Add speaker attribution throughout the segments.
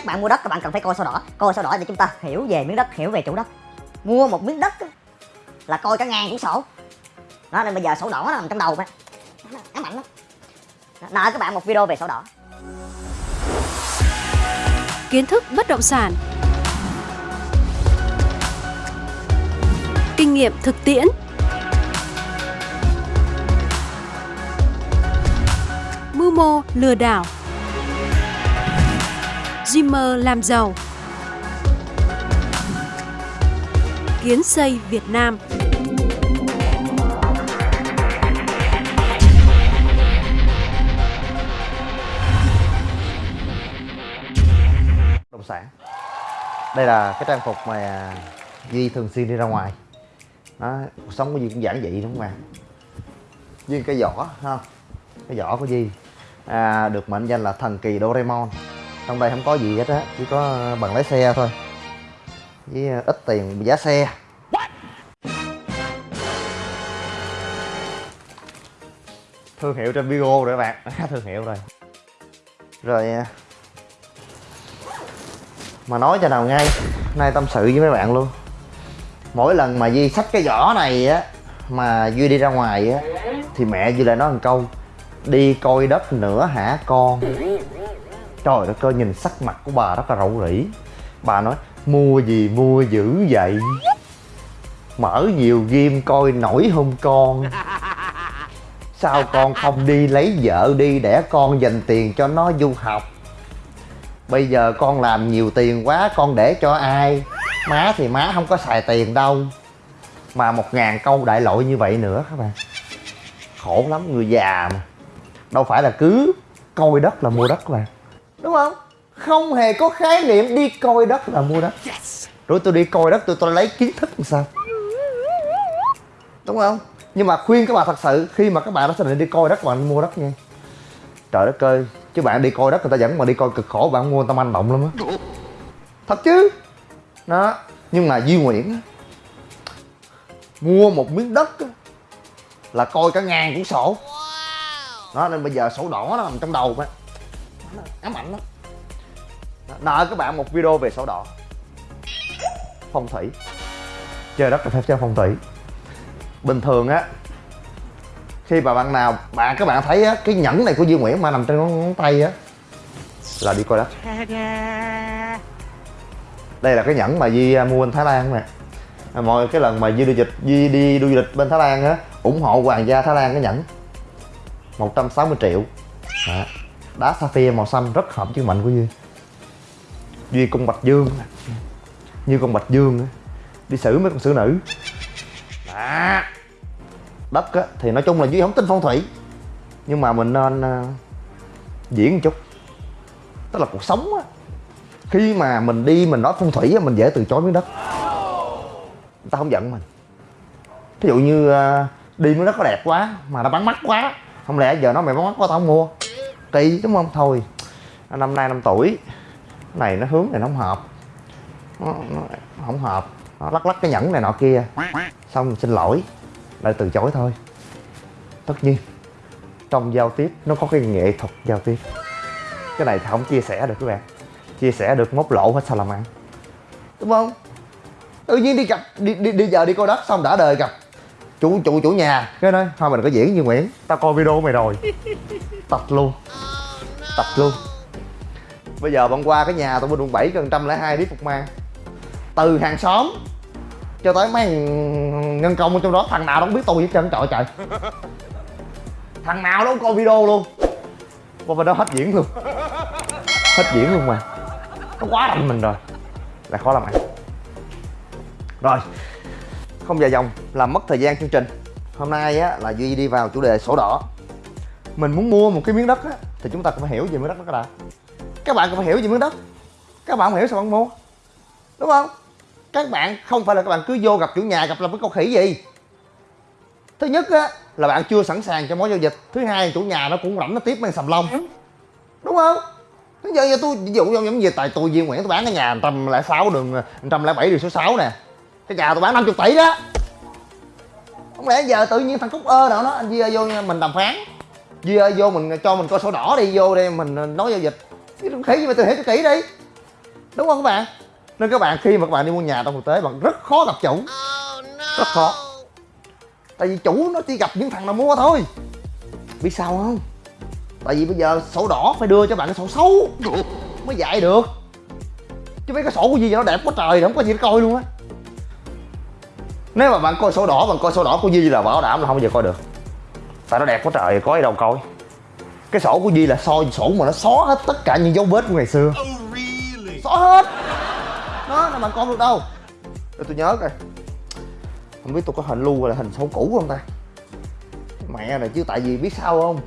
Speaker 1: các bạn mua đất các bạn cần phải coi sổ đỏ. Coi sổ đỏ để chúng ta hiểu về miếng đất, hiểu về chủ đất. Mua một miếng đất là coi cả ngàn cuốn sổ. Đó, nên bây giờ sổ đỏ nó nằm trong đầu bạn ám ảnh lắm. Nợ các bạn một video về sổ đỏ.
Speaker 2: Kiến thức bất động sản. Kinh nghiệm thực tiễn. Mưu mô lừa đảo. Dreamer làm giàu. Kiến xây Việt Nam.
Speaker 3: Động sản. Đây là cái trang phục mà duy thường xuyên đi ra ngoài. Đó, cuộc sống của duy cũng giản dị đúng không bạn duy cái vỏ ha? Cái vỏ của duy à, được mệnh danh là thần kỳ Doraemon trong đây không có gì hết á chỉ có bằng lái xe thôi. Với ít tiền giá xe. Thương hiệu trên Vigo rồi các bạn. Thương hiệu rồi. Rồi à, mà nói cho nào ngay nay tâm sự với mấy bạn luôn. Mỗi lần mà duy xách cái vỏ này á mà duy đi ra ngoài á thì mẹ duy lại nói một câu đi coi đất nữa hả con trời đất ơi, nhìn sắc mặt của bà rất là rầu rĩ. Bà nói, mua gì, mua dữ vậy? Mở nhiều game coi nổi không con? Sao con không đi lấy vợ đi để con dành tiền cho nó du học? Bây giờ con làm nhiều tiền quá, con để cho ai? Má thì má không có xài tiền đâu. Mà một ngàn câu đại loại như vậy nữa các bạn. Khổ lắm, người già mà. Đâu phải là cứ coi đất là mua đất các bạn đúng không? Không hề có khái niệm đi coi đất là mua đất. Rồi tôi đi coi đất tôi tôi lấy kiến thức làm sao? Đúng không? Nhưng mà khuyên các bạn thật sự khi mà các bạn đã xác định đi coi đất bạn mua đất nha. Trời đất ơi chứ bạn đi coi đất người ta dẫn mà đi coi cực khổ bạn mua người ta manh động lắm á. Thật chứ? Đó nhưng mà duy nguyễn mua một miếng đất là coi cả ngàn cuốn sổ. Đó nên bây giờ sổ đỏ nó nằm trong đầu á Nó ám ảnh lắm. Nợ các bạn một video về sổ đỏ. Phong thủy. Chơi đất là phải chơi phong thủy. Bình thường á khi mà bạn nào bạn các bạn thấy á cái nhẫn này của Duy Nguyễn mà nằm trên ngón, ngón tay á là đi coi đất. Đây là cái nhẫn mà Duy à, mua bên Thái Lan nè. À, mọi cái lần mà Duy đi dịch Duy đi du lịch bên Thái Lan á ủng hộ hoàng gia Thái Lan cái nhẫn. 160 triệu. Đó đá sapphire màu xanh rất hợp với mệnh của Duy. Duy cung bạch dương. Như con bạch dương đi xử mấy con xử nữ. Đó đất á, thì nói chung là duy không tin phong thủy. Nhưng mà mình nên uh, diễn một chút. Tức là cuộc sống á khi mà mình đi mình nói phong thủy á mình dễ từ chối miếng đất. Người ta không giận mình. Ví dụ như uh, đi miếng đất có đẹp quá mà nó bắn mắt quá không lẽ giờ nó mày bắn mắt quá tao không mua? Kỳ đúng không? Thôi năm nay năm tuổi. Cái này nó hướng này nó không hợp. Nó, nó không hợp. Nó lắc lắc cái nhẫn này nọ kia. Xong xin lỗi. Lại từ chối thôi. Tất nhiên trong giao tiếp nó có cái nghệ thuật giao tiếp. Cái này thì không chia sẻ được các bạn. Chia sẻ được móc lộ hết sao làm ăn. Đúng không? Tự nhiên đi gặp đi đi, đi giờ đi coi đất xong đã đời gặp. Chủ chủ chủ nhà. Cái nói thôi mình có diễn như nguyễn. Tao coi video mày rồi tập luôn. Tập luôn. Bây giờ bận qua cái nhà tôi bên quận bảy gần trăm lẻ hai biết phục mang. Từ hàng xóm cho tới mấy nhân công ở trong đó, thằng nào đâu biết tôi hết trơn, trời trời. Thằng nào đâu coi video luôn. Qua bên đó hết diễn luôn. Hết diễn luôn mà. Nó quá đậm mình rồi. Là khó làm ăn. Rồi, không dài dòng, làm mất thời gian chương trình. Hôm nay á là duy đi vào chủ đề sổ đỏ mình muốn mua một cái miếng đất á thì chúng ta cũng phải hiểu về miếng đất đó đã các bạn cũng phải hiểu về miếng đất. Các bạn không hiểu sao bạn mua. Đúng không? Các bạn không phải là các bạn cứ vô gặp chủ nhà gặp làm cái con khỉ gì. Thứ nhất á là bạn chưa sẵn sàng cho mối giao dịch. Thứ hai chủ nhà nó cũng rảnh nó tiếp mang sầm lông. Đúng không? Bây giờ, giờ tôi ví dụ giống như tại tôi Duy Nguyễn tôi bán cái nhà trăm lẻ sáu đường trăm lẻ bảy đường số 6 nè. Cái nhà tôi bán 50 tỷ đó. Không lẽ giờ tự nhiên thằng cúc ơ nào nó anh Duy vô mình đàm phán Duy ơi vô mình cho mình coi sổ đỏ đi vô đây mình nói giao dịch. Cái khỉ gì mà tôi hiểu cho kỹ đi. Đúng không các bạn? Nên các bạn khi mà các bạn đi mua nhà trong thực tế bạn rất khó gặp chủ. Rất khó. Tại vì chủ nó chỉ gặp những thằng nào mua thôi. Biết sao không? Tại vì bây giờ sổ đỏ phải đưa cho bạn cái sổ xấu. Mới dạy được. Chứ mấy cái sổ của gì nó đẹp quá trời không có gì để coi luôn á. Nếu mà bạn coi sổ đỏ bạn coi sổ đỏ của Di là bảo đảm là không bao giờ coi được tại nó đẹp quá trời có gì đâu coi. Cái sổ của Di là soi sổ mà nó xóa hết tất cả những dấu vết của ngày xưa. Xóa hết. Đó là bạn coi được đâu? Để tôi nhớ coi. Không biết tôi có hình lưu hay là hình sổ cũ không ta? Mẹ này chứ tại vì biết sao không?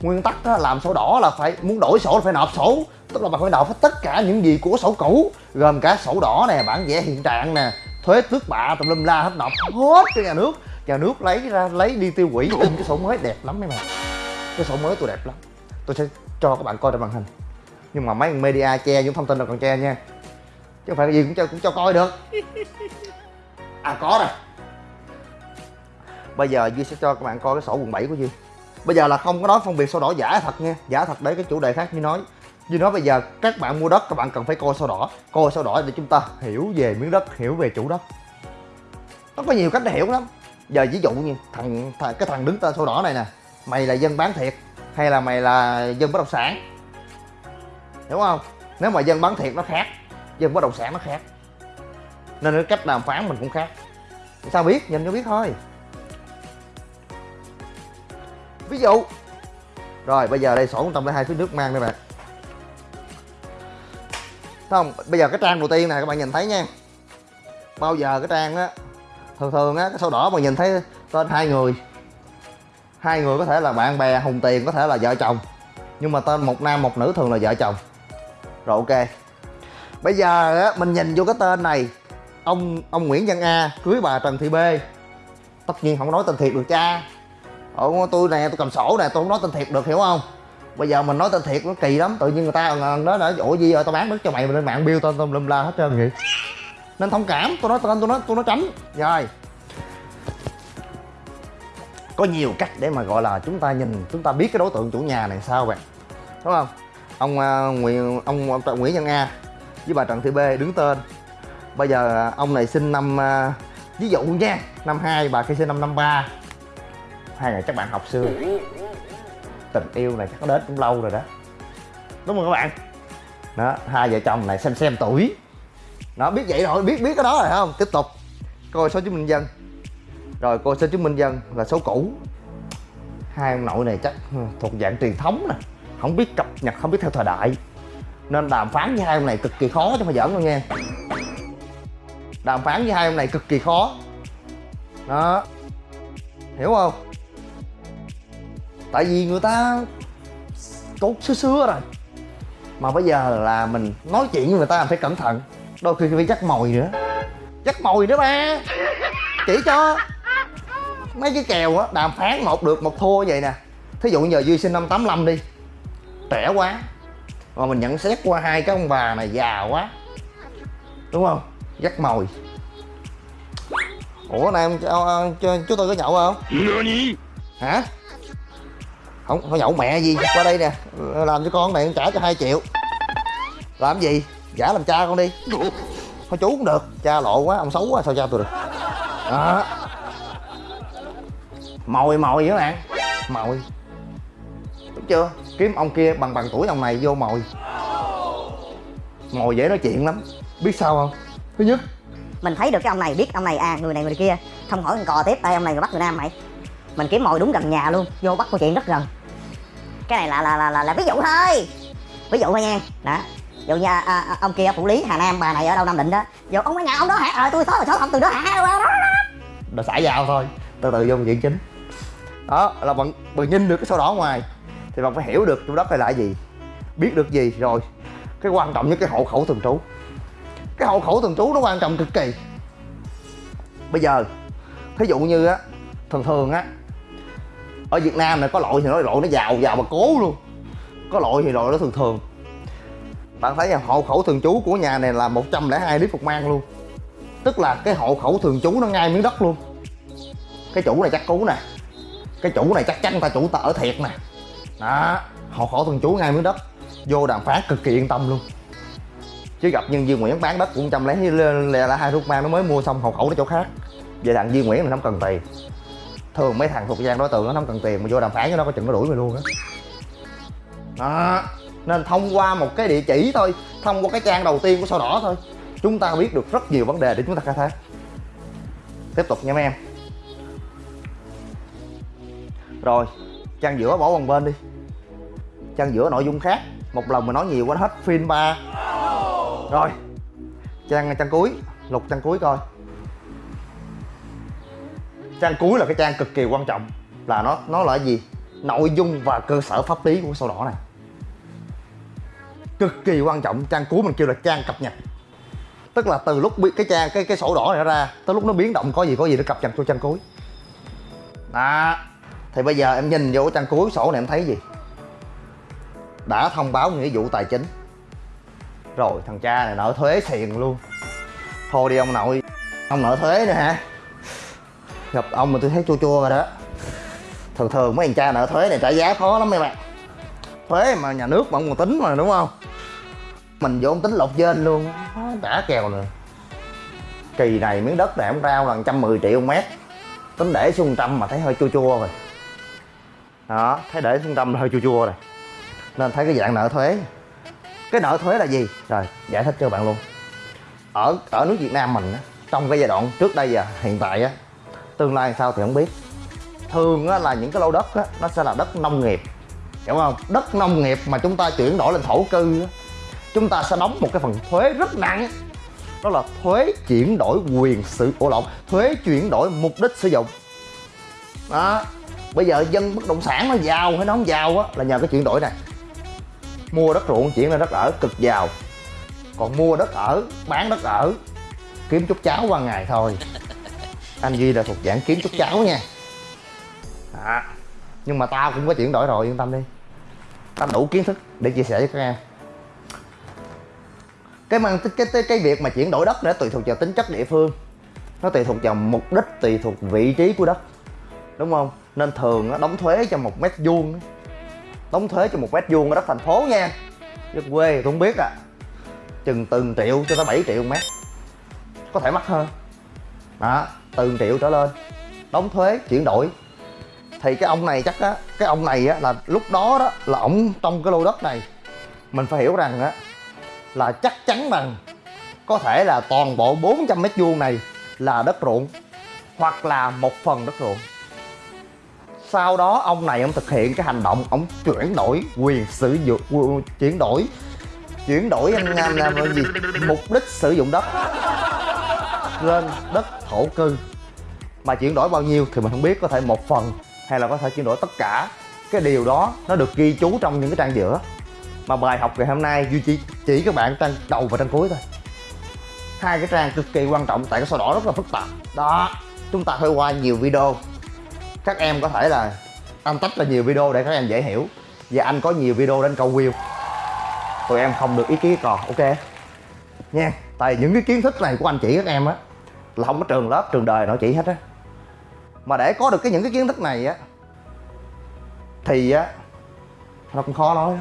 Speaker 3: Nguyên tắc đó, làm sổ đỏ là phải muốn đổi sổ là phải nộp sổ. Tức là bạn phải nộp hết tất cả những gì của sổ cũ gồm cả sổ đỏ nè bản vẽ hiện trạng nè thuế tước bạ tùm lum la hết nộp hết cho nhà nước nhà nước lấy ra lấy đi tiêu hủy. In cái sổ mới đẹp lắm mấy bạn cái sổ mới tôi đẹp lắm. Tôi sẽ cho các bạn coi trên màn hình. Nhưng mà mấy media che những thông tin là còn che nha. Chứ không phải cái gì cũng cho cũng cho coi được. À có rồi. Bây giờ duy sẽ cho các bạn coi cái sổ quận 7 của duy. Bây giờ là không có nói phân biệt sổ đỏ giả thật nha. Giả thật để cái chủ đề khác như nói. Như nói bây giờ các bạn mua đất các bạn cần phải coi sổ đỏ. Coi sổ đỏ để chúng ta hiểu về miếng đất hiểu về chủ đất. Nó có nhiều cách để hiểu lắm giờ ví dụ như thằng, thằng cái thằng đứng tên sổ đỏ này nè mày là dân bán thiệt hay là mày là dân bất động sản? Hiểu không? Nếu mà dân bán thiệt nó khác dân bất động sản nó khác. Nên cái cách đàm phán mình cũng khác. Sao biết? Nhìn cho biết thôi. Ví dụ. Rồi bây giờ đây sổ 102 phía nước mang đây bạn. Thấy không? Bây giờ cái trang đầu tiên này các bạn nhìn thấy nha. Bao giờ cái trang á thường thường á cái sổ đỏ mà nhìn thấy tên hai người. Hai người có thể là bạn bè, hùng tiền, có thể là vợ chồng. Nhưng mà tên một nam, một nữ thường là vợ chồng. Rồi, ok. Bây giờ á, mình nhìn vô cái tên này. Ông ông Nguyễn Văn A, cưới bà Trần Thị B. Tất nhiên không nói tên thiệt được, cha. Ở tôi nè, tôi cầm sổ nè, tôi không nói tên thiệt được, hiểu không? Bây giờ mình nói tên thiệt nó kỳ lắm, tự nhiên người ta ờ, nói là ủa, gì rồi tao bán đất cho mày mà lên mạng biêu tên tôm lum la hết trơn vậy nên thông cảm tôi nói tôi nói tôi nói tránh. Rồi. Có nhiều cách để mà gọi là chúng ta nhìn chúng ta biết cái đối tượng chủ nhà này sao bạn đúng không? Ông uh, Nguyễn ông, ông Nguyễn Văn A với bà Trần Thị B đứng tên. Bây giờ ông này sinh năm uh, ví dụ nha năm hai bà kia sinh năm năm ba. Hai người chắc bạn học xưa tình yêu này chắc có đến cũng lâu rồi đó. Đúng không các bạn? Đó hai vợ chồng này xem xem tuổi nó biết vậy rồi biết biết cái đó rồi không? Tiếp tục. Coi số chứng minh dân. Rồi, coi số chứng minh dân là số cũ. Hai ông nội này chắc ừ, thuộc dạng truyền thống nè. Không biết cập nhật, không biết theo thời đại. Nên đàm phán với hai ông này cực kỳ khó chứ không phải giỡn đâu nha. Đàm phán với hai ông này cực kỳ khó. Đó. Hiểu không? Tại vì người ta cốt xưa xưa rồi. Mà bây giờ là mình nói chuyện với người ta phải cẩn thận đôi khi phải dắt mồi nữa. Dắt mồi nữa ba. Chỉ cho. Mấy cái kèo á đàm phán một được một thua vậy nè. Thí dụ giờ duy sinh năm 85 đi. Trẻ quá. Mà mình nhận xét qua hai cái ông bà này già quá. Đúng không? Dắt mồi. Ủa này em cho, cho chú tôi có nhậu không? Hả? Không không nhậu mẹ gì? Qua đây nè. Làm cho con này trả cho 2 triệu. Làm gì giả làm cha con đi. Thôi chú cũng được cha lộ quá ông xấu quá sao cha tôi được? Đó. Mồi mồi các bạn. Mồi. Đúng chưa? Kiếm ông kia bằng bằng tuổi ông này vô mồi. Mồi dễ nói chuyện lắm. Biết sao không? Thứ nhất.
Speaker 1: Mình thấy được cái ông này biết ông này à người này người kia. Không hỏi con cò tiếp tay ông này người bắt người nam mày? Mình kiếm mồi đúng gần nhà luôn vô bắt câu chuyện rất gần. Cái này là là là là, là ví dụ thôi. Ví dụ thôi nha. Đó dù như à, à, ông kia phủ lý hà nam bà này ở đâu nam định đó. Dù ông cái nhà ông đó hả? Ờ tôi rồi số không từ đó hả? Ờ, đó, đó.
Speaker 3: đó. xả vào thôi. Từ từ vô diện chính. Đó là bạn bạn nhìn được cái sổ đỏ ngoài thì bạn phải hiểu được chủ đất này là gì. Biết được gì rồi. Cái quan trọng nhất cái hộ khẩu thường trú. Cái hộ khẩu thường trú nó quan trọng cực kỳ. Bây giờ thí dụ như á thường thường á ở Việt Nam này có loại thì nó loại nó giàu giàu mà cố luôn. Có loại thì loại nó thường thường bạn thấy là hộ khẩu thường trú của nhà này là 102 lít phục mang luôn. Tức là cái hộ khẩu thường trú nó ngay miếng đất luôn. Cái chủ này chắc cú nè. Cái chủ này chắc chắn ta chủ ta ở thiệt nè. Đó, hộ khẩu thường trú ngay miếng đất. Vô đàm phán cực kỳ yên tâm luôn. Chứ gặp nhân viên Nguyễn bán đất cũng trăm lấy lên là hai thuốc mang nó mới mua xong hộ khẩu nó chỗ khác. Về thằng Duy Nguyễn là nó không cần tiền. Thường mấy thằng thuộc gian đối tượng nó không cần tiền mà vô đàm phán cho nó có chừng nó đuổi mày luôn á. Đó nên thông qua một cái địa chỉ thôi, thông qua cái trang đầu tiên của sao đỏ thôi, chúng ta biết được rất nhiều vấn đề để chúng ta khai thác. Tiếp tục nha mấy em. Rồi, trang giữa bỏ bằng bên đi. Trang giữa nội dung khác, một lần mà nói nhiều quá hết, phim ba. Rồi, trang trang cuối, lục trang cuối coi. Trang cuối là cái trang cực kỳ quan trọng, là nó nó là gì? Nội dung và cơ sở pháp lý của sổ đỏ này cực kỳ quan trọng. Trang cuối mình kêu là trang cập nhật. Tức là từ lúc bi- cái trang, cái cái sổ đỏ này nó ra, tới lúc nó biến động, có gì có gì nó cập nhật cho trang cuối đó. Thì bây giờ em nhìn vô cái trang cuối sổ này em thấy gì? Đã thông báo nghĩa vụ tài chính. Rồi, thằng cha này nợ thuế xiền luôn. Thôi đi ông nội. Ông nợ thuế nữa hả? Gặp ông mà tôi thấy chua chua rồi đó. Thường thường mấy thằng cha nợ thuế này trả giá khó lắm mấy bạn thuế mà nhà nước mà ông còn tính mà, đúng không? Mình vô ông tính lột trên luôn. Đã kèo nữa kỳ này miếng đất này ông rao là 110 triệu mét. Tính để xuống trăm mà thấy hơi chua chua rồi. Đó thấy để xuống trăm hơi chua chua rồi. Nên thấy cái dạng nợ thuế. Cái nợ thuế là gì? Rồi giải thích cho bạn luôn. Ở ở nước Việt Nam mình trong cái giai đoạn trước đây và hiện tại á tương lai sao thì không biết. Thường á, là những cái lô đất á, nó sẽ là đất nông nghiệp. Hiểu không? Đất nông nghiệp mà chúng ta chuyển đổi lên thổ cư á, chúng ta sẽ đóng một cái phần thuế rất nặng. Đó là thuế chuyển đổi quyền sử ổ lộn thuế chuyển đổi mục đích sử dụng. Đó. Bây giờ dân bất động sản nó giàu hay nó không giàu á là nhờ cái chuyển đổi này. Mua đất ruộng chuyển lên đất ở cực giàu. Còn mua đất ở bán đất ở kiếm chút cháo qua ngày thôi. Anh duy là thuộc dạng kiếm chút cháo nha. À, nhưng mà tao cũng có chuyển đổi rồi yên tâm đi. Tao đủ kiến thức để chia sẻ với các em cái mang cái, cái cái việc mà chuyển đổi đất nó tùy thuộc vào tính chất địa phương. Nó tùy thuộc vào mục đích tùy thuộc vị trí của đất. Đúng không? Nên thường nó đóng thuế cho một mét vuông đóng thuế cho một mét vuông ở đất thành phố nha. Chứ quê tôi không biết à. Chừng từng triệu cho tới 7 triệu mét. Có thể mắc hơn. Đó từng triệu trở lên. Đóng thuế chuyển đổi. Thì cái ông này chắc á cái ông này á là lúc đó đó là ổng trong cái lô đất này. Mình phải hiểu rằng á là chắc chắn rằng có thể là toàn bộ 400 mét vuông này là đất ruộng hoặc là một phần đất ruộng. Sau đó ông này ông thực hiện cái hành động ông chuyển đổi quyền sử dụng chuyển đổi chuyển đổi anh, làm, làm gì mục đích sử dụng đất lên đất thổ cư. Mà chuyển đổi bao nhiêu thì mình không biết có thể một phần hay là có thể chuyển đổi tất cả. Cái điều đó nó được ghi chú trong những cái trang giữa mà bài học ngày hôm nay, duy chỉ chỉ các bạn trang đầu và trang cuối thôi. Hai cái trang cực kỳ quan trọng tại cái sổ đỏ rất là phức tạp. Đó, chúng ta phải qua nhiều video. Các em có thể là, anh tách ra nhiều video để các em dễ hiểu. Và anh có nhiều video đến câu view. Tụi em không được ý kiến còn ok? Nha, tại những cái kiến thức này của anh chỉ các em á, là không có trường lớp, trường đời nó chỉ hết á. Mà để có được cái những cái kiến thức này á, thì á, nó cũng khó nói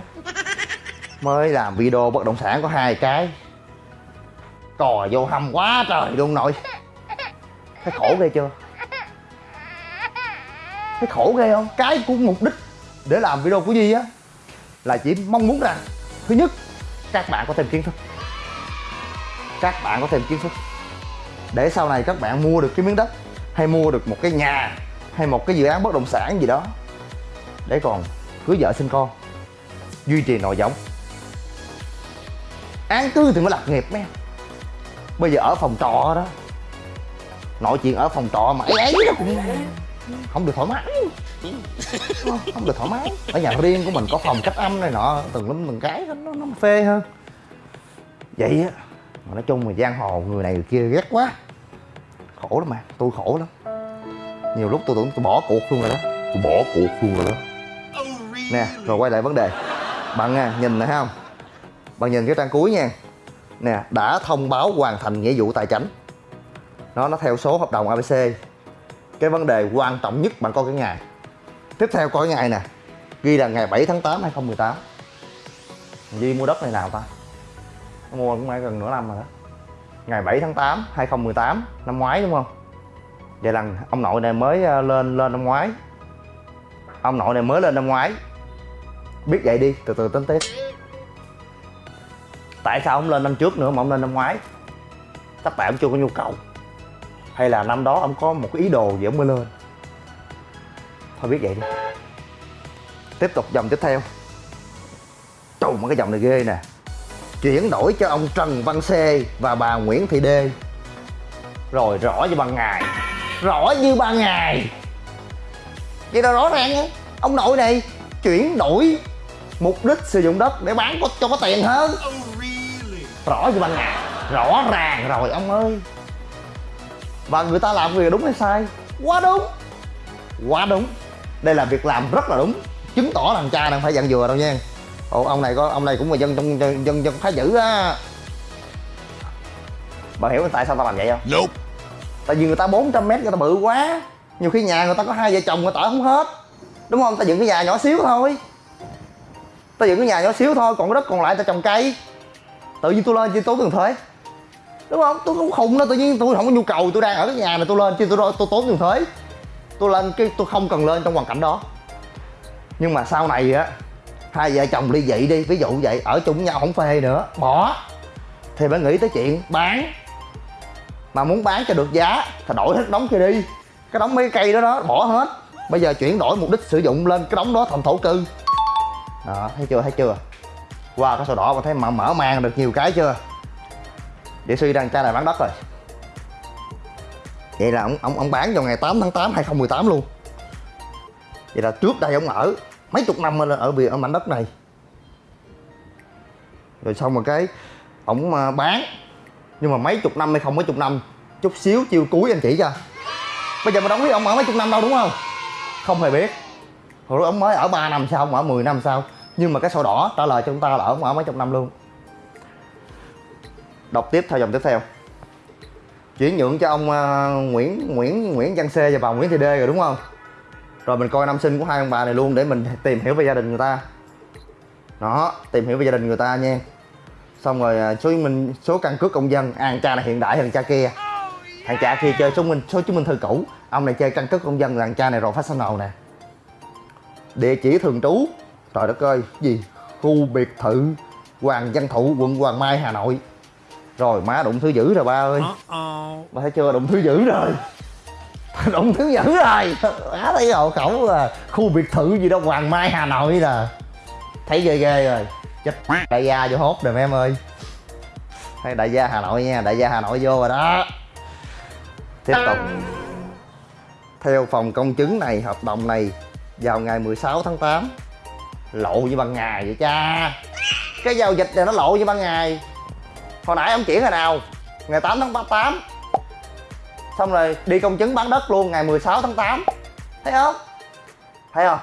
Speaker 3: mới làm video bất động sản có hai cái. Cò vô hầm quá trời luôn nội. Thấy khổ ghê chưa? Thấy khổ ghê không? Cái của mục đích để làm video của di á, là chỉ mong muốn rằng, thứ nhất, các bạn có thêm kiến thức. Các bạn có thêm kiến thức. Để sau này các bạn mua được cái miếng đất, hay mua được một cái nhà, hay một cái dự án bất động sản gì đó. Để còn cưới vợ sinh con, duy trì nội giống án cư thì mới lập nghiệp mấy em. Bây giờ ở phòng trọ đó nội chuyện ở phòng trọ mà ấy ấy nó cũng không được thoải mái. Không được thoải mái. Ở nhà riêng của mình có phòng cách âm này nọ từng lắm từng cái nó, nó phê hơn. Vậy á mà nói chung là giang hồ người này người kia ghét quá. Khổ lắm mà tôi khổ lắm. Nhiều lúc tôi tưởng tôi bỏ cuộc luôn rồi đó. Tôi bỏ cuộc luôn rồi đó. Nè rồi quay lại vấn đề. Bạn nha nhìn nè thấy không? Bạn nhìn cái trang cuối nha. Nè, đã thông báo hoàn thành nghĩa vụ tài chính nó nó theo số hợp đồng abc cái vấn đề quan trọng nhất bạn coi cái ngày tiếp theo coi cái ngày nè, ghi là ngày 7 tháng 8 2018 Duy mua đất này nào ta? Mua cũng phải gần nửa năm rồi đó. Ngày 7 tháng 8 2018 năm ngoái đúng không? Vậy là ông nội này mới ờ, lên lên năm ngoái. Ông nội này mới lên năm ngoái. Biết vậy đi, từ từ tính tiếp tại sao ông lên năm trước nữa mà ông lên năm ngoái? Chắc tại ông chưa có nhu cầu. Hay là năm đó ông có một cái ý đồ gì ông mới lên? Thôi biết vậy đi. Tiếp tục dòng tiếp theo. Trù mà cái dòng này ghê nè. Chuyển đổi cho ông Trần Văn C và bà Nguyễn Thị Đê rồi rõ như ban ngày. Rõ như ban ngày. Vậy là rõ ràng ấy. ông nội này chuyển đổi mục đích sử dụng đất để bán có, cho có tiền hơn rõ như ban ngày rõ ràng rồi ông ơi. Và người ta làm việc đúng hay sai? Quá đúng. Quá đúng. Đây là việc làm rất là đúng. Chứng tỏ thằng cha đang phải dặn dừa đâu nha. Ồ ông này có ông này cũng là dân trong dân dân, dân khá dữ á. Bà hiểu tại sao tao làm vậy không?
Speaker 4: Nope.
Speaker 3: tại vì người ta 400 mét người ta bự quá. Nhiều khi nhà người ta có hai vợ chồng người ta không hết. Đúng không? Ta dựng cái nhà nhỏ xíu thôi. Ta dựng cái nhà nhỏ xíu thôi còn cái đất còn lại ta trồng cây tự nhiên tôi lên chứ tốn tiền thuế. Đúng không? Tôi cũng khùng đó tự nhiên tôi không có nhu cầu, tôi đang ở cái nhà này tôi lên chứ tôi tôi tốn tiền thuế. Tôi lên cái tôi không cần lên trong hoàn cảnh đó. Nhưng mà sau này á, hai vợ chồng ly dị đi, ví dụ vậy, ở chung với nhau không phê nữa, bỏ. Thì phải nghĩ tới chuyện bán. Mà muốn bán cho được giá, thì đổi hết đống kia đi. Cái đống mấy cây đó đó, bỏ hết. Bây giờ chuyển đổi mục đích sử dụng lên cái đống đó thành thổ cư. Đó, thấy chưa thấy chưa? Qua cái sổ đỏ mà thấy mở mở mang được nhiều cái chưa? Để suy rằng cha này bán đất rồi. Vậy là ông ông ông bán vào ngày 8 tháng 8 2018 luôn. Vậy là trước đây ông ở mấy chục năm ở vì ở mảnh đất này. Rồi xong rồi cái ổng ờ, bán. Nhưng mà mấy chục năm hay không mấy chục năm, chút xíu chiêu cuối anh chỉ cho. Bây giờ mà đóng biết ông ở mấy chục năm đâu, đúng không? Không hề biết. Hồi đó ông mới ở 3 năm sau ông ở 10 năm sau nhưng mà cái sổ đỏ trả lời cho chúng ta là ở ở mấy chục năm luôn. Đọc tiếp theo dòng tiếp theo. Chuyển nhượng cho ông à, Nguyễn Nguyễn Nguyễn Văn C và bà Nguyễn Thị D rồi đúng không? Rồi mình coi năm sinh của hai ông bà này luôn để mình tìm hiểu về gia đình người ta. Đó tìm hiểu về gia đình người ta nha. Xong rồi à, số chứng minh số căn cước công dân. À, cha này hiện đại hơn cha kia. Thằng cha kia chơi số chứng minh số chứng minh thư cũ. Ông này chơi căn cước công dân là thằng cha này rồi phát professional nè? Địa chỉ thường trú trời đất ơi gì? Khu biệt thự Hoàng Văn Thụ quận Hoàng Mai Hà Nội. Rồi má đụng thứ dữ rồi ba ơi. Ba thấy chưa? Đụng thứ dữ rồi. Đụng thứ dữ rồi. Má thấy hộ khẩu là khu biệt thự gì đó Hoàng Mai Hà Nội nè. Thấy ghê ghê rồi. Chết đại gia vô hốt rồi em ơi. Thấy đại gia Hà Nội nha đại gia Hà Nội vô rồi đó. Tiếp tục. Theo phòng công chứng này hợp đồng này vào ngày 16 tháng 8 lộ như ban ngày vậy cha. Cái giao dịch này nó lộ như ban ngày. Hồi nãy ông chuyển ngày nào. Ngày 8 tháng 8 xong rồi đi công chứng bán đất luôn ngày 16 tháng 8 thấy không? Thấy không?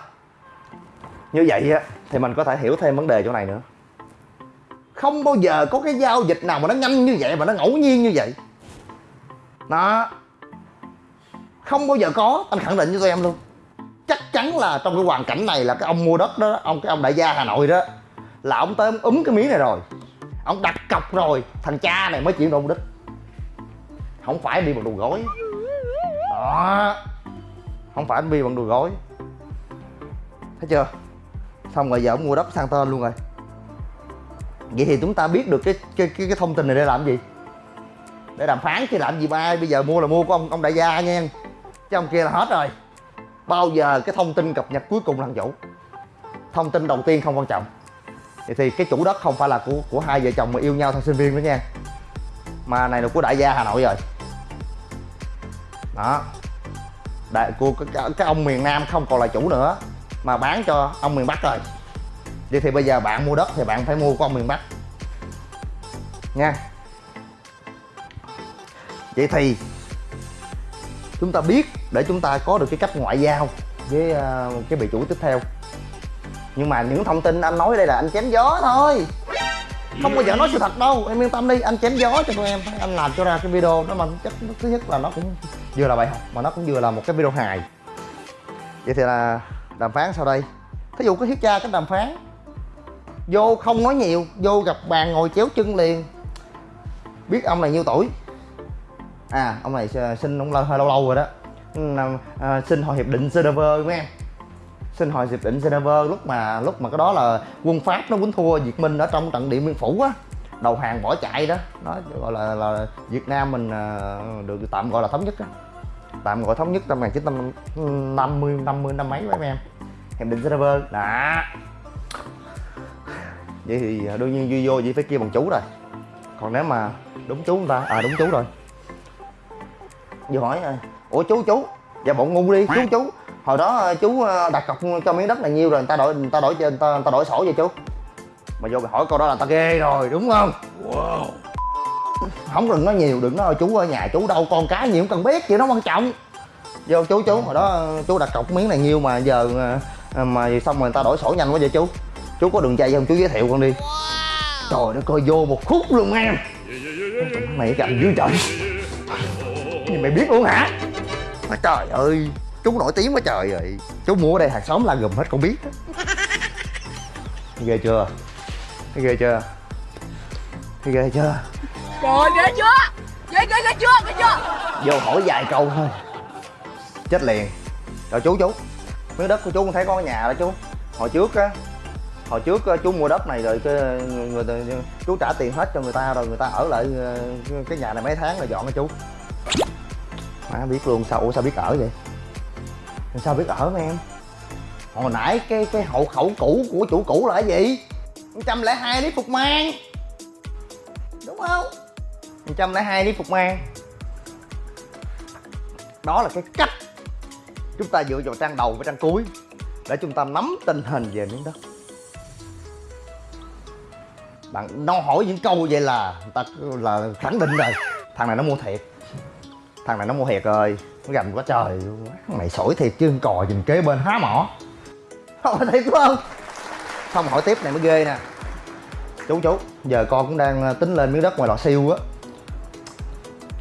Speaker 3: Như vậy á, thì mình có thể hiểu thêm vấn đề chỗ này nữa. Không bao giờ có cái giao dịch nào mà nó nhanh như vậy mà nó ngẫu nhiên như vậy. Đó. Không bao giờ có. Anh khẳng định với tụi em luôn chắc chắn là trong cái hoàn cảnh này là cái ông mua đất đó ông cái ông đại gia hà nội đó là ông tới ông úm cái miếng này rồi. Ông đặt cọc rồi thằng cha này mới chuyển đổi đất đích. Không phải đi bằng đồ gối. Đó. Không phải anh đi bằng đồ gối. Thấy chưa? Xong rồi giờ ông mua đất sang tên luôn rồi. Vậy thì chúng ta biết được cái cái cái, cái thông tin này để làm gì? Để đàm phán chứ làm gì ba bây giờ mua là mua của ông ông đại gia nha. Chứ ông kia là hết rồi bao giờ cái thông tin cập nhật cuối cùng là thằng chủ thông tin đầu tiên không quan trọng. Vậy thì cái chủ đất không phải là của của hai vợ chồng mà yêu nhau thời sinh viên nữa nha. Mà này là của đại gia hà nội rồi. Đó. Đại của cái, cái, cái ông miền nam không còn là chủ nữa mà bán cho ông miền bắc rồi. Vậy thì bây giờ bạn mua đất thì bạn phải mua của ông miền bắc. Nha. Vậy thì chúng ta biết để chúng ta có được cái cách ngoại giao với uh, cái bị chủ tiếp theo. Nhưng mà những thông tin anh nói đây là anh chém gió thôi. Không bao giờ nói sự thật đâu. Em yên tâm đi anh chém gió cho tụi em. Anh làm cho ra cái video đó mà chắc thứ nhất là nó cũng vừa là bài học mà nó cũng vừa là một cái video hài. Vậy thì là đàm phán sau đây. Thí dụ có thiết cha cái đàm phán. Vô không nói nhiều vô gặp bàn ngồi chéo chân liền. Biết ông này nhiêu tuổi? À ông này ờ, sinh ông lâu hơi lâu lâu rồi đó uh, xin hội hiệp định Geneva mấy em? Xin hội hiệp định Geneva lúc mà lúc mà cái đó là quân Pháp nó quýnh thua Việt Minh ở trong trận Điện Biên Phủ á. Đầu hàng bỏ chạy đó. Nó gọi là là Việt Nam mình uh, được tạm gọi là thống nhất á. Tạm gọi thống nhất năm 1950 50 năm mấy mấy em? Hiệp định Geneva. Đó. Vậy thì đương nhiên duy vô chỉ phải kêu bằng chú rồi. Còn nếu mà đúng chú người ta à đúng chú rồi. Vừa hỏi ủa chú chú. Dạ bọn ngu đi. Chú chú. Hồi đó à, chú à, đặt cọc cho miếng đất này nhiêu rồi người ta đổi người ta đổi cho người ta, người ta đổi sổ vậy chú. Mà vô mày hỏi câu đó là ta ghê rồi đúng không? Wow. Không đừng nói nhiều đừng nói chú ở nhà chú đâu con cái nhiều không cần biết chuyện đó quan trọng. Vô chú chú. Hồi đó chú đặt cọc miếng này nhiêu mà giờ mà xong rồi người ta đổi sổ nhanh quá vậy chú. Chú có đường dây không? Chú giới thiệu con đi. Trời nó coi vô một khúc luôn em. Mày cái anh dưới trời. Mày biết luôn hả mà trời ơi chú nổi tiếng quá trời rồi. Chú mua ở đây hàng xóm la gùm hết con biết ghê chưa? Ghê chưa? Ghê chưa?
Speaker 4: Trời ghê chưa? Ghê ghê ghê chưa? Ghê chưa?
Speaker 3: Vô hỏi vài câu thôi. Chết liền. Rồi chú chú. Miếng đất của chú không thấy có nhà đó chú. Hồi trước á hồi trước á, chú mua đất này rồi cái người, người, chú trả tiền hết cho người ta rồi người ta ở lại ờ, cái nhà này mấy tháng rồi dọn cho chú má biết luôn, sao ủa sao biết ở vậy? Sao biết ở mấy em? Hồi nãy cái cái hộ khẩu cũ của chủ cũ là cái gì? 102 lý phục mang. Đúng không? 102 lý phục mang. Đó là cái cách chúng ta dựa vào trang đầu với trang cuối để chúng ta nắm tình hình về miếng đất. Bạn nó hỏi những câu vậy là người ta là khẳng định rồi. Thằng này nó mua thiệt thằng này nó mua thiệt rồi. Nó gầm quá trời mày sổi thiệt chứ, cò nhìn kế bên há mỏ. Hỏi thiệt đúng không? Xong hỏi tiếp, này mới ghê nè. Chú chú, giờ con cũng đang ờ, tính lên miếng đất ngoài lò siêu á.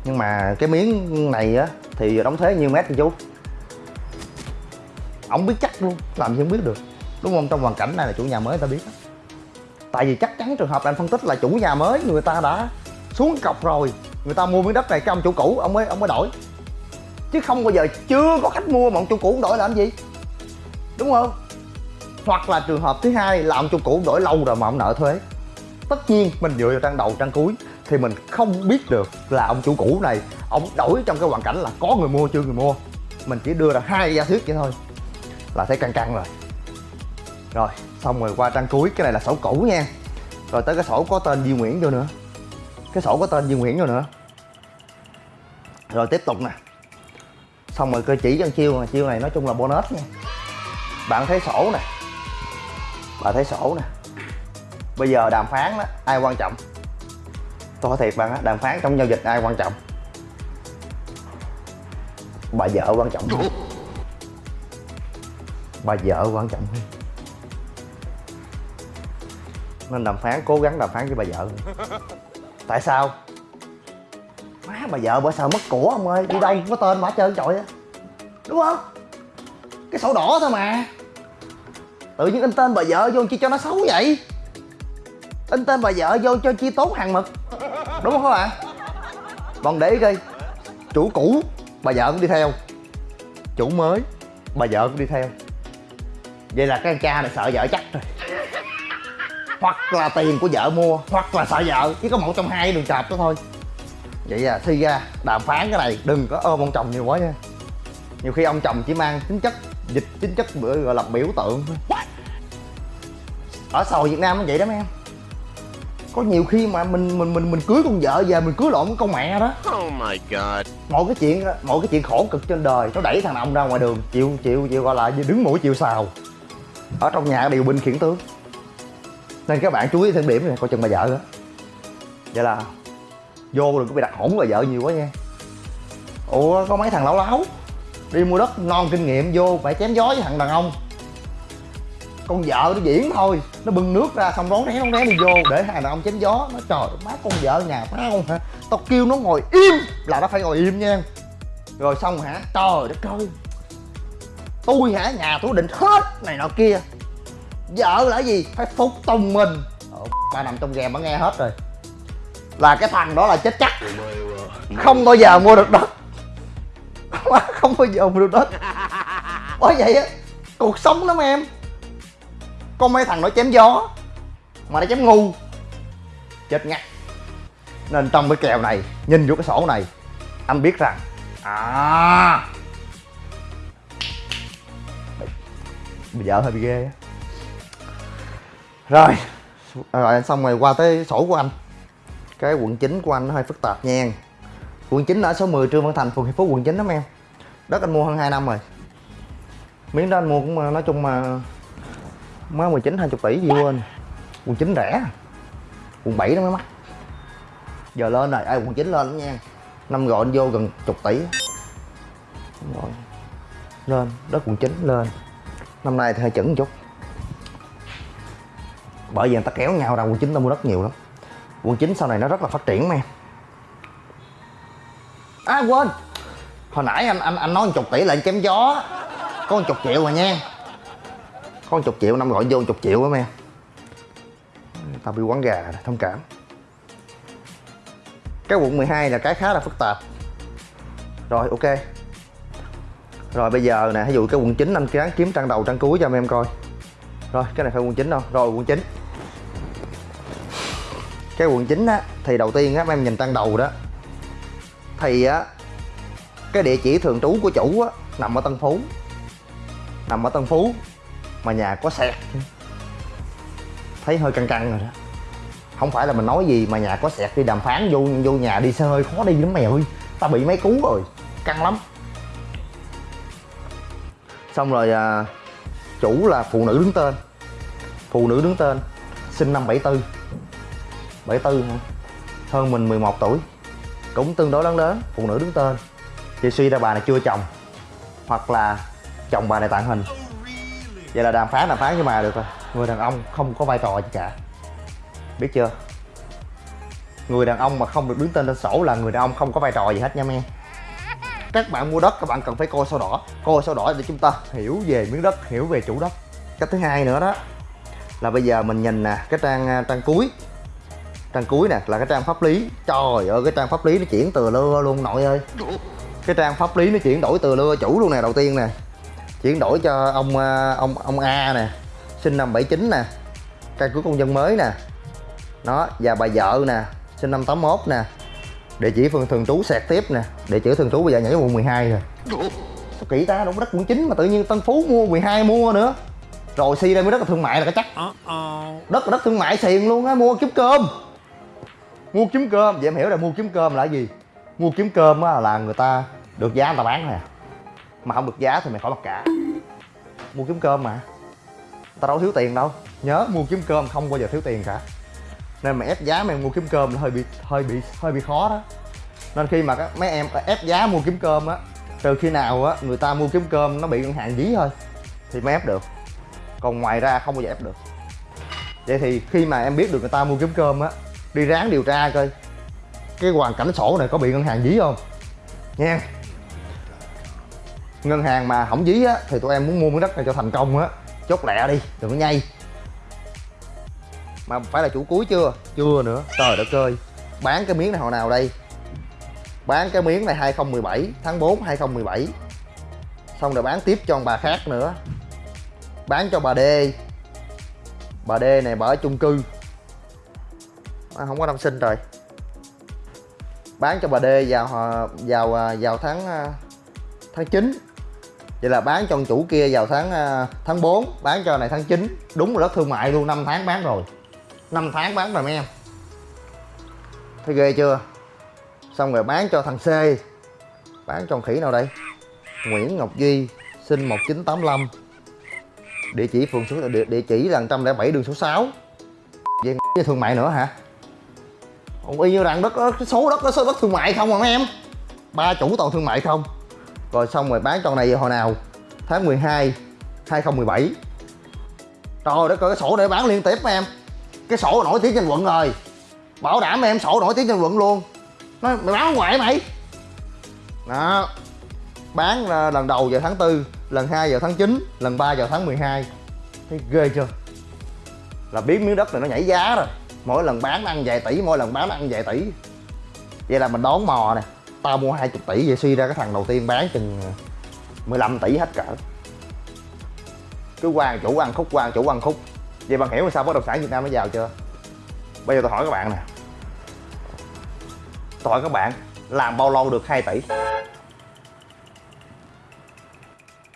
Speaker 3: Nhưng mà cái miếng này á, thì đóng thuế nhiêu mét thì chú? Ổng biết chắc luôn, làm gì không biết được. Đúng không? Trong hoàn cảnh này là chủ nhà mới ta biết tại vì chắc chắn trường hợp là anh phân tích là chủ nhà mới người ta đã xuống cọc rồi người ta mua miếng đất này cái ông chủ cũ, ông mới ông mới đổi. Chứ không bao giờ chưa có khách mua mà ông chủ cũ đổi làm gì? Đúng không? Hoặc là trường hợp thứ hai là ông chủ cũ đổi lâu rồi mà ông nợ thuế. Tất nhiên mình dựa vào trang đầu, trang cuối thì mình không biết được là ông chủ cũ này, ông đổi trong cái hoàn cảnh là có người mua, chưa người mua. Mình chỉ đưa ra hai giả thuyết vậy thôi. Là thấy căng căng rồi. Rồi, xong rồi qua trang cuối, cái này là sổ cũ nha. Rồi tới cái sổ có tên Duy Nguyễn vô nữa cái sổ có tên Duy Nguyễn rồi nữa. Rồi tiếp tục nè. Xong rồi cơ chỉ cho chiêu chiêu này nói chung là bonus nha. Bạn thấy sổ nè. Bạn thấy sổ nè. Bây giờ đàm phán đó, ai quan trọng? Tôi hỏi thiệt bạn á, đàm phán trong giao dịch ai quan trọng? Bà vợ quan trọng hơn. Bà vợ quan trọng hơn. Nên đàm phán, cố gắng đàm phán với bà vợ tại sao? Má bà vợ bởi sao mất của ông ơi? Đi đâu cũng có tên bà trơn trọi á. Đúng không? Cái sổ đỏ thôi mà. Tự nhiên in tên bà vợ vô chi cho nó xấu vậy? In tên bà vợ vô cho chi tốt hàng mực. Đúng không các bạn còn để ý coi. Chủ cũ, bà vợ cũng đi theo. Chủ mới, bà vợ cũng đi theo. Vậy là cái cha này sợ vợ chắc rồi hoặc là tiền của vợ mua hoặc là sợ vợ chỉ có một trong hai đường chập đó thôi. Vậy à thi ra đàm phán cái này đừng có ôm ông chồng nhiều quá nha. Nhiều khi ông chồng chỉ mang tính chất dịch tính chất bữa gọi là biểu tượng thôi. Ở xã hội việt nam nó vậy đó mấy em. Có nhiều khi mà mình mình mình mình cưới con vợ về mình cưới lộn với con mẹ đó.
Speaker 5: Oh my god.
Speaker 3: mọi cái chuyện mọi cái chuyện khổ cực trên đời nó đẩy thằng ông ra ngoài đường chịu chịu chịu gọi là đứng mũi chịu sào. Ở trong nhà điều binh khiển tướng nên các bạn chú ý thêm điểm này, coi chừng bà vợ đó. Vậy là vô đừng có bị đặt hỗn bà vợ nhiều quá nha. Ủa, có mấy thằng lão láo, đi mua đất non kinh nghiệm, vô phải chém gió với thằng đàn ông. Con vợ nó diễn thôi, nó bưng nước ra, xong rón rén rón rén đi vô, để thằng đàn ông chém gió. Nó, trời, má con vợ nhà má không hả? Tao kêu nó ngồi im, là nó phải ngồi im nha. Rồi xong hả? Trời đất ơi, tôi hả? Nhà tôi định hết này nọ kia vợ là gì? Phải phục tùng mình. Ồ, ba nằm trong game bà nghe hết rồi. Là cái thằng đó là chết chắc. Không bao giờ mua được đất. Không bao giờ mua được đất. Bởi vậy á cuộc sống lắm em. Có mấy thằng nó chém gió mà nó chém ngu. Chết ngắt. Nên trong cái kèo này nhìn vô cái sổ này anh biết rằng à bây giờ hơi bị ghê á rồi. Rồi, xong rồi qua tới sổ của anh. Cái quận 9 của anh nó hơi phức tạp nha quận 9 ở số 10 Trương Văn Thành, phường Hiệp Phú quận 9 đó em. Đất anh mua hơn 2 năm rồi. Miếng đó anh mua cũng, nói chung mà mới 19 20 tỷ gì quên. Quận 9 rẻ. Quận 7 đó mới mắc giờ lên rồi. Ai, quận 9 lên lắm nha. Năm gọi anh vô gần chục tỷ. Rồi. Lên. Đất quận 9 lên. Năm nay thì hơi chững chút bởi vì người ta kéo nhau ra quận 9 ta mua đất nhiều lắm. Quận 9 sau này nó rất là phát triển mà em. À quên. Hồi nãy anh anh anh nói một chục tỷ là anh chém gió. Có một chục triệu mà nha. Có một chục triệu, năm gọi vô một chục triệu đó em. Tao bị quán gà thông cảm. Cái quận 12 là cái khá là phức tạp. Rồi, ok. Rồi, bây giờ nè ví dụ cái quận 9 anh ráng kiếm trang đầu, trang cuối cho em coi. Rồi, cái này phải quận 9 đâu? Rồi, quận 9 cái quận 9 á thì đầu tiên á mấy em nhìn tăng đầu đó. Thì á cái địa chỉ thường trú của chủ á nằm ở Tân Phú. Nằm ở Tân Phú mà nhà có sẹt thấy hơi căng căng rồi đó. Không phải là mình nói gì mà nhà có sẹt đi đàm phán vô vô nhà đi xe hơi khó đi lắm mày ơi. Ta bị mấy cú rồi căng lắm. Xong rồi à, chủ là phụ nữ đứng tên. Phụ nữ đứng tên sinh năm 74 74 hả hơn mình 11 tuổi, cũng tương đối lớn lớn, phụ nữ đứng tên. Chị suy ra bà này chưa chồng, hoặc là chồng bà này tặng hình. Vậy là đàm phán đàm phán với bà được rồi. Người đàn ông không có vai trò gì cả. Biết chưa? Người đàn ông mà không được đứng tên trên sổ là người đàn ông không có vai trò gì hết nha men. Các bạn mua đất, các bạn cần phải coi sổ đỏ. Coi sổ đỏ để chúng ta hiểu về miếng đất, hiểu về chủ đất. Cách thứ hai nữa đó, là bây giờ mình nhìn nè, cái trang à, trang cuối trang cuối nè là cái trang pháp lý. Trời ơi cái trang pháp lý nó chuyển từ lưa luôn nội ơi. Cái trang pháp lý nó chuyển đổi từ lưa chủ luôn nè đầu tiên nè. Chuyển đổi cho ông à, ông ông A nè sinh năm 79 nè căn cước công dân mới nè. Nó và bà vợ nè sinh năm 81 nè. Địa chỉ phường thường trú sẹt tiếp nè địa chỉ thường trú bây giờ nhảy quận 12 rồi. Sao kỹ ta có đất quận 9 mà tự nhiên Tân Phú mua 12 mua nữa. Rồi si đây mới đất là thương mại là cái chắc. Đất là đất thương mại xiền luôn á mua kiếm cơm mua kiếm cơm. Vậy em hiểu là mua kiếm cơm là gì? Mua kiếm cơm á là người ta được giá người ta bán thôi à. Mà không được giá thì mày khỏi mặc cả. Mua kiếm cơm mà. Tao đâu thiếu tiền đâu. Nhớ, mua kiếm cơm không bao giờ thiếu tiền cả. Nên mà ép giá mày mua kiếm cơm là hơi bị hơi bị hơi bị khó đó. Nên khi mà các mấy em ép giá mua kiếm cơm á, từ khi nào á người ta mua kiếm cơm nó bị ngân hàng dí thôi, thì mới ép được. Còn ngoài ra không bao giờ ép được. Vậy thì khi mà em biết được người ta mua kiếm cơm á đi ráng điều tra coi. Cái hoàn cảnh sổ này có bị ngân hàng dí không? Nha. Ngân hàng mà không dí á, thì tụi em muốn mua miếng đất này cho thành công á. Chốt lẹ đi, đừng có nhây. Mà phải là chủ cuối chưa? Chưa nữa. Trời đất ơi. Bán cái miếng này hồi nào đây? Bán cái miếng này 2017 tháng 4 2017 xong rồi bán tiếp cho ông bà khác nữa. Bán cho bà D. Bà D này bà ở chung cư à, không có năm sinh rồi. Bán cho bà D vào à, vào à, vào tháng à, tháng 9 vậy là bán cho ông chủ kia vào tháng tháng 4 bán cho này tháng 9 đúng là đất thương mại luôn 5 tháng bán rồi. 5 tháng bán rồi mấy em. Thấy ghê chưa? Xong rồi bán cho thằng C. Bán cho khỉ nào đây? Nguyễn Ngọc Duy sinh 1985 địa chỉ phường số địa, địa chỉ là 107 đường số 6 về thương mại nữa hả? Còn y như rằng đất đó, cái số đất đó số đất thương mại không à mấy em? Ba chủ toàn thương mại không? Rồi xong rồi bán con này hồi nào? Tháng 12 2017 trời đất ơi cái sổ để bán liên tiếp mấy em. Cái sổ nổi tiếng trên quận rồi. Bảo đảm em sổ nổi tiếng trên quận luôn. Nó mày bán ngoại mày? Đó. Bán ờ, lần đầu vào tháng 4 lần 2 vào tháng 9 lần 3 vào tháng 12 thấy ghê chưa? Là biết miếng đất này nó nhảy giá rồi mỗi lần bán ăn vài tỷ, mỗi lần bán ăn vài tỷ. Vậy là mình đón mò nè, tao mua 20 tỷ, vậy suy ra cái thằng đầu tiên bán chừng 15 tỷ hết cỡ. Cứ quan chủ ăn khúc quan chủ ăn khúc. Vậy bạn hiểu sao bất động sản Việt Nam nó giàu chưa? Bây giờ tôi hỏi các bạn nè. Tôi hỏi các bạn, làm bao lâu được 2 tỷ?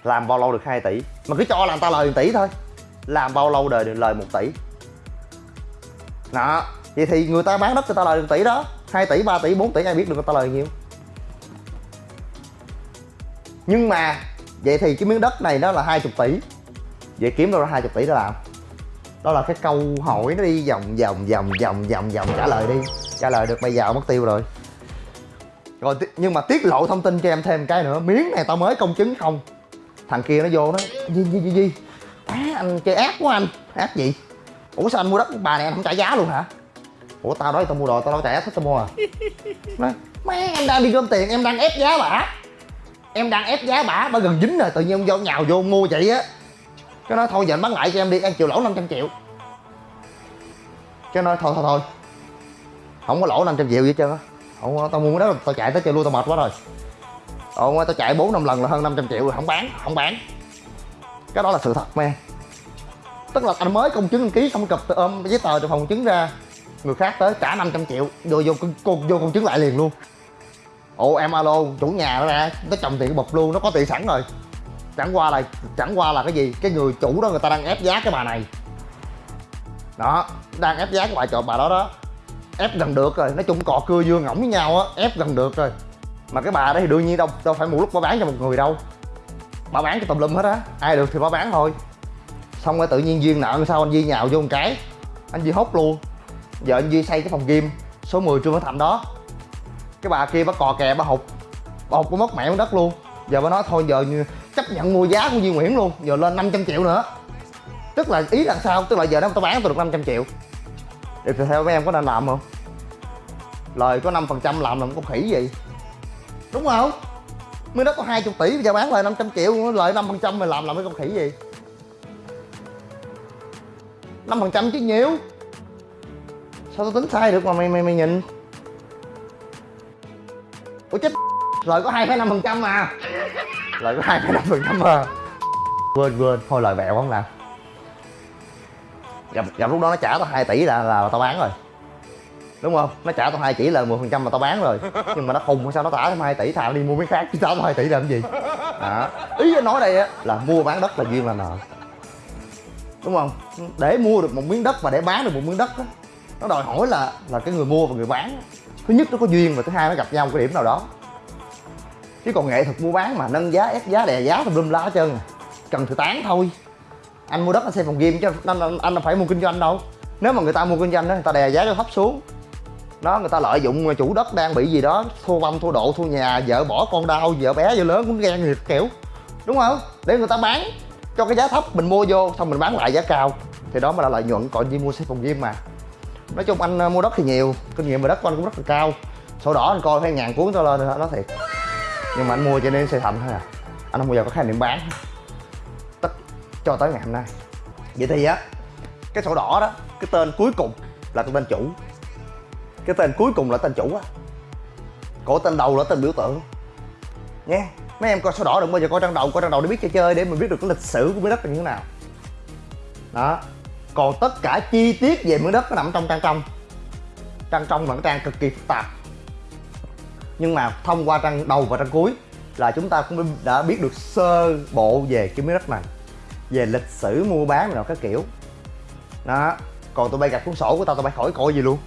Speaker 3: Làm bao lâu được 2 tỷ? Mà cứ cho làm ta lời 1 tỷ thôi. Làm bao lâu đời được lời 1 tỷ? Đó. Vậy thì người ta bán đất người ta lời được tỷ đó. 2 tỷ 3 tỷ 4 tỷ, ai biết được người ta lời nhiêu nhưng mà, vậy thì cái miếng đất này nó là 20 tỷ. Vậy kiếm đâu ra 20 tỷ để làm? Đó là cái câu hỏi nó đi vòng vòng vòng vòng vòng vòng trả lời đi. Trả lời được, bây giờ mất tiêu rồi. Rồi nhưng mà tiết lộ thông tin cho em thêm cái nữa. Miếng này tao mới công chứng không? Thằng kia nó vô nó, gì gì gì gì? Á anh chơi ác quá anh. Ác gì? Ủa sao anh mua đất bà này anh không trả giá luôn hả? Ủa tao nói tao mua đồ tao đâu trả hết tao mua à? Nói má em đang đi gom tiền em đang ép giá bả em đang ép giá bả bả gần dính rồi tự nhiên ông vô nhào vô mua vậy á. Cái nói thôi giờ anh bán lại cho em đi em chịu lỗ 500 triệu. Cái nói thôi thôi thôi. Không có lỗ 500 triệu gì hết trơn á. Không tao mua đó tao chạy tới chơi luôn tao mệt quá rồi. Ồ, tao chạy 4 năm lần là hơn 500 triệu rồi không bán không bán. Cái đó là sự thật men tức là anh mới công chứng đăng ký xong cập ôm ờ, giấy tờ từ phòng chứng ra người khác tới trả 500 triệu vô vô vô, vô công chứng lại liền luôn. Ồ em alo chủ nhà nó ra nó chồng tiền bọc luôn nó có tiền sẵn rồi. Chẳng qua là chẳng qua là cái gì? Cái người chủ đó người ta đang ép giá cái bà này. Đó đang ép giá cái bà chọn bà đó đó. Ép gần được rồi nói chung cò cưa dưa ngỗng với nhau á ép gần được rồi. Mà cái bà đó thì đương nhiên đâu đâu phải một lúc bà bán cho một người đâu. Bà bán cho tùm lum hết á ai được thì bà bán thôi xong rồi tự nhiên duyên nợ sao anh duy nhào vô một cái. Anh duy hốt luôn. Giờ anh duy xây cái phòng gym, số 10 trương Văn thạnh đó. Cái bà kia bà cò kè bà hụt bà hụt bà mất mẹ đất luôn. Giờ bà nói thôi, giờ chấp nhận mua giá của Duy Nguyễn luôn. Giờ lên 500 triệu nữa. Tức là ý là sao? Tức là giờ nếu tao bán tôi được 500 triệu. Thì theo mấy em có nên làm không? Lời có 5 phần trăm làm làm con khỉ gì đúng không? Mới đất có 20 tỷ bây giờ bán lời 500 triệu. Lời 5 phần trăm mày làm làm cái con khỉ gì 5 phần trăm chứ nhiều sao tao tính sai được mà mày mày mày nhìn? Ủa chết lời có 2,5 phần trăm mà. Lời có 2,5 phần trăm mà. Quên quên thôi lời bẹo không nào. Gặp, gặp lúc đó nó trả tao 2 tỷ là là tao bán rồi. Đúng không? Nó trả tao 2 tỷ là 10 phần trăm mà tao bán rồi. Nhưng mà nó khùng sao nó trả thêm 2 tỷ thà đi mua miếng khác chứ trả tao 2 tỷ làm gì? Đó. ý nói đây á là mua bán đất là duyên là nợ đúng không? Để mua được một miếng đất và để bán được một miếng đất đó nó đòi hỏi là là cái người mua và người bán thứ nhất nó có duyên và thứ hai nó gặp nhau một cái điểm nào đó. Chứ còn nghệ thuật mua bán mà nâng giá ép giá đè giá tùm lum la hết trơn à. cần thừa tán thôi. Anh mua đất anh xây phòng game chứ anh, anh, anh phải mua kinh doanh đâu. Nếu mà người ta mua kinh doanh đó người ta đè giá cho thấp xuống. Đó người ta lợi dụng chủ đất đang bị gì đó thua băm thua độ thua nhà vợ bỏ con đau vợ bé vợ lớn cũng ghen nghiệp kiểu. Đúng không? Để người ta bán cho cái giá thấp mình mua vô, xong mình bán lại giá cao. Thì đó mới là lợi nhuận, còn gì mua xe phòng gym mà. Nói chung anh ờ, mua đất thì nhiều, kinh nghiệm về đất của anh cũng rất là cao. Sổ đỏ anh coi hai ngàn cuốn tao lên rồi đó thiệt. Nhưng mà anh mua cho nên xây thành thôi à. Anh không bao giờ có khái niệm bán. Tất cho tới ngày hôm nay. Vậy thì á, cái sổ đỏ đó, cái tên cuối cùng là tên chủ. Cái tên cuối cùng là tên chủ á. Cổ tên đầu là tên biểu tượng. Nha mấy em coi sổ đỏ đừng bao giờ coi trang đầu, coi trang đầu để biết chơi chơi, để mình biết được cái lịch sử của miếng đất là như thế nào. Đó. Còn tất cả chi tiết về miếng đất nó nằm trong trang trong. Trang trong là cái trang cực kỳ phức tạp. Nhưng mà thông qua trang đầu và trang cuối là chúng ta cũng đã biết được sơ bộ về cái miếng đất này, về lịch sử mua bán nào các kiểu. Đó. Còn tụi bay gặp cuốn sổ của tao, tụi bay khỏi coi gì luôn.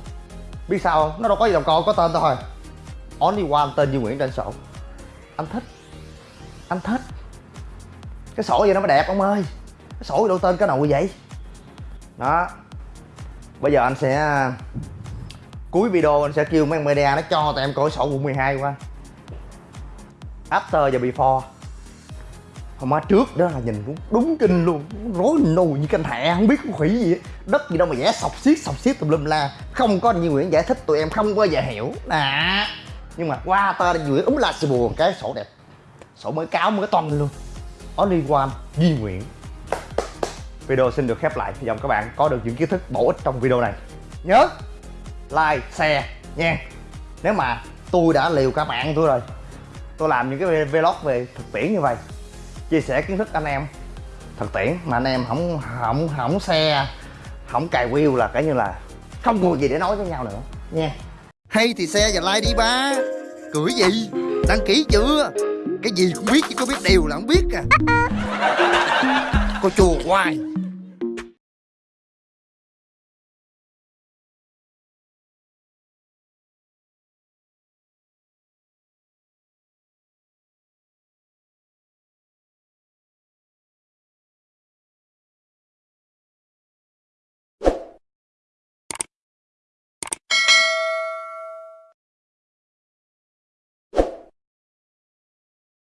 Speaker 3: Biết sao không? Nó đâu có gì đâu, coi, có tên tao thôi. Only one tên như Nguyễn trên sổ. Anh thích anh thích cái sổ gì nó mới đẹp, ông ơi. Cái sổ gì đâu tên cái nồi vậy. Đó. Bây giờ anh sẽ à, cuối video anh sẽ kêu mấy media nó cho tụi em coi sổ quận 12 qua. After và before. Hôm má trước đó là nhìn cũng đúng kinh luôn. Rối nù như canh hẹ không biết con khỉ gì ấy. đất gì đâu mà vẽ sọc xiết sọc xiết tùm lum la. Không có nhiều Nguyễn giải thích tụi em, không bao giờ hiểu. À nhưng mà qua tơ Duy Nguyễn úm la xì buồn cái sổ đẹp sổ mới cáo mới toanh luôn. Only one Duy Nguyễn video xin được khép lại. Hy vọng các bạn có được những kiến thức bổ ích trong video này. Nhớ like, share nha. Nếu mà tôi đã liều cả bạn tôi rồi, tôi làm những cái vlog về thực tiễn như vậy, chia sẻ kiến thức anh em thực tiễn mà anh em không không không xe không cài wheel là cái như là không còn gì để nói với nhau nữa nha. Hay thì xe và like đi ba. Cười gì? Đăng ký chưa? Cái gì cũng biết chứ có biết điều là không biết à. Cô chùa hoài.